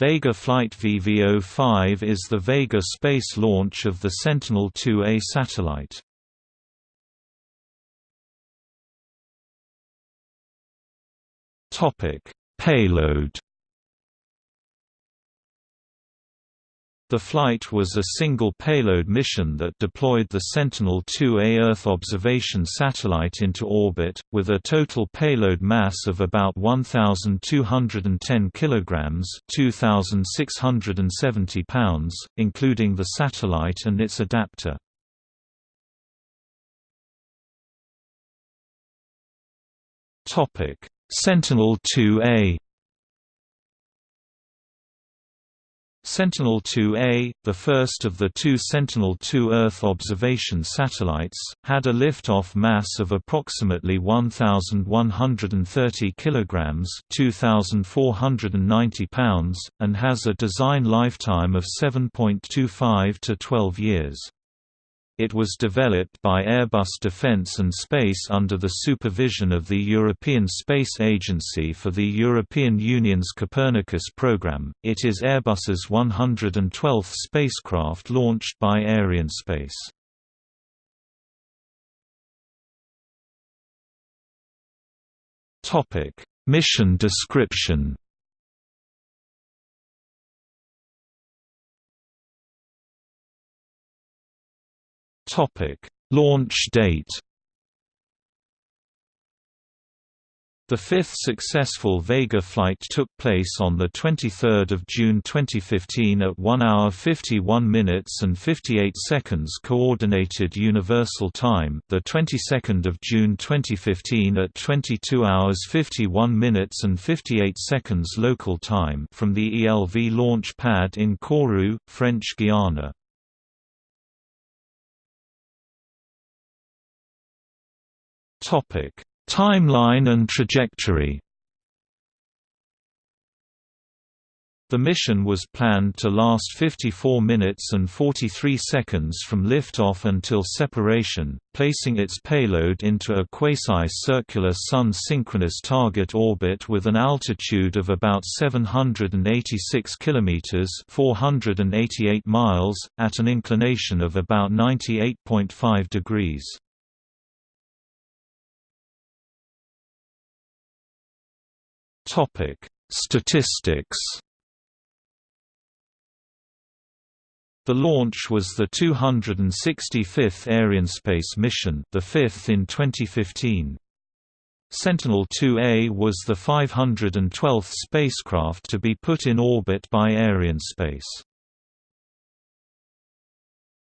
Vega Flight VV-05 is the Vega space launch of the Sentinel-2A satellite. Payload The flight was a single payload mission that deployed the Sentinel-2A Earth observation satellite into orbit, with a total payload mass of about 1,210 kg 2,670 pounds, including the satellite and its adapter. Sentinel-2A Sentinel-2A, the first of the two Sentinel-2 Earth observation satellites, had a liftoff mass of approximately 1,130 kg (2,490 pounds), and has a design lifetime of 7.25 to 12 years. It was developed by Airbus Defence and Space under the supervision of the European Space Agency for the European Union's Copernicus program. It is Airbus's 112th spacecraft launched by Arianespace. Topic: Mission description. Topic: Launch date. The fifth successful Vega flight took place on 23 June 2015 at 1 hour 51 minutes and 58 seconds Coordinated Universal Time, the 22nd of June 2015 at 22 hours 51 minutes and 58 seconds local time from the ELV launch pad in Kourou, French Guiana. Topic: Timeline and trajectory. The mission was planned to last 54 minutes and 43 seconds from liftoff until separation, placing its payload into a quasi-circular Sun-synchronous target orbit with an altitude of about 786 km 488 miles, at an inclination of about 98.5 degrees. Topic: Statistics. The launch was the 265th Arianespace mission, the fifth in 2015. Sentinel-2A was the 512th spacecraft to be put in orbit by Arianespace.